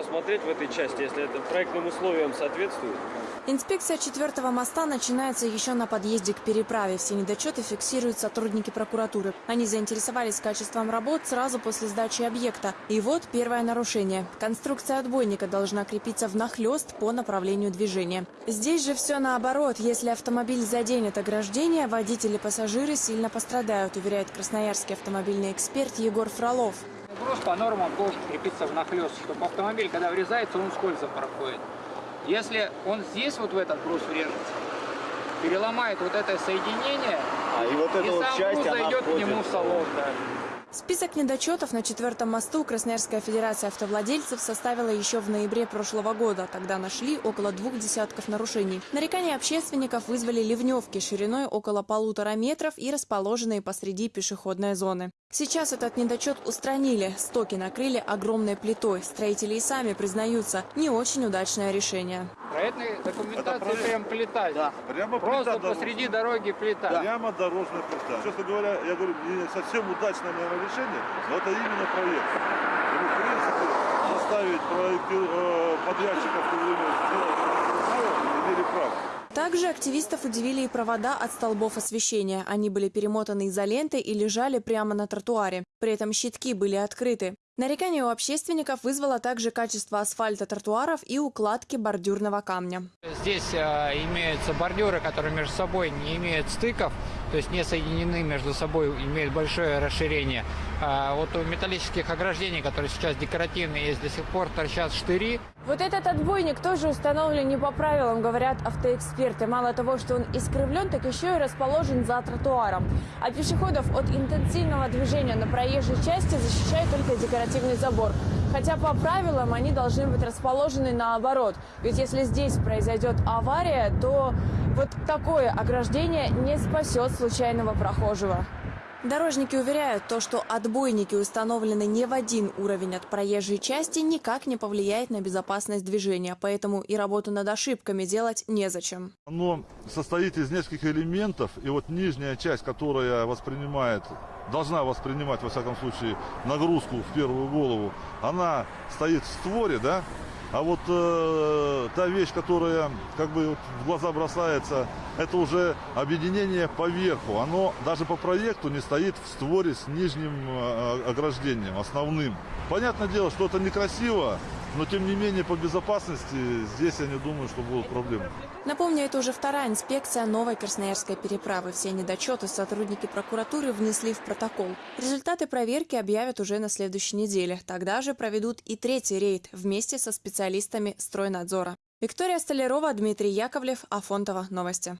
Смотреть в этой части, если это проектным условиям соответствует. Инспекция четвертого моста начинается еще на подъезде к переправе. Все недочеты фиксируют сотрудники прокуратуры. Они заинтересовались качеством работ сразу после сдачи объекта. И вот первое нарушение. Конструкция отбойника должна крепиться внахлёст по направлению движения. Здесь же все наоборот. Если автомобиль заденет ограждение, водители и пассажиры сильно пострадают, уверяет красноярский автомобильный эксперт Егор Фролов. Груз по нормам должен крепиться внахлёст, чтобы автомобиль, когда врезается, он скользко проходит. Если он здесь вот в этот груз врежется, переломает вот это соединение, А, и вот эта и вот сам часть, груз она зайдет к нему в салон. Да. Список недочетов на четвертом мосту Красноярская федерация автовладельцев составила еще в ноябре прошлого года. Тогда нашли около двух десятков нарушений. Нарекания общественников вызвали ливневки шириной около полутора метров и расположенные посреди пешеходной зоны. Сейчас этот недочет устранили. Стоки накрыли огромной плитой. Строители и сами признаются, не очень удачное решение. Проектной документации проект. прям плита. Да. Прямо Просто плита посреди дорожная. дороги плита. Прямо дорожная плита. Честно говоря, я говорю, не совсем удачное, наверное, решение, но это именно проект. И, в принципе, заставить проекти- э, подрядчиков в то время сделать имели право. Также активистов удивили и провода от столбов освещения. Они были перемотаны изолентой и лежали прямо на тротуаре. При этом щитки были открыты. Нарекание у общественников вызвало также качество асфальта тротуаров и укладки бордюрного камня. Здесь э, имеются бордюры, которые между собой не имеют стыков, то есть не соединены между собой, имеют большое расширение. А вот у металлических ограждений, которые сейчас декоративные, есть до сих пор торчат штыри. Вот этот отбойник тоже установлен не по правилам, говорят автоэксперты. Мало того, что он искривлен, так еще и расположен за тротуаром. А пешеходов от интенсивного движения на проезжей части защищает только декоративный забор. Хотя по правилам они должны быть расположены наоборот. Ведь если здесь произойдет авария, то вот такое ограждение не спасет случайного прохожего. Дорожники уверяют, то, что отбойники установлены не в один уровень от проезжей части, никак не повлияет на безопасность движения, поэтому и работу над ошибками делать незачем. Оно состоит из нескольких элементов, и вот нижняя часть, которая воспринимает, должна воспринимать, во всяком случае, нагрузку в первую голову, она стоит в створе, да, а вот э, та вещь, которая как бы вот в глаза бросается, это уже объединение поверху. Оно даже по проекту не стоит в створе с нижним э, ограждением, основным. Понятное дело, что это некрасиво, но тем не менее по безопасности здесь я не думаю, что будут проблемы. Напомню, это уже вторая инспекция новой Красноярской переправы. Все недочеты сотрудники прокуратуры внесли в протокол. Результаты проверки объявят уже на следующей неделе. Тогда же проведут и третий рейд вместе со специалистами стройнадзора. Виктория Столярова, Дмитрий Яковлев, Афонтова. Новости.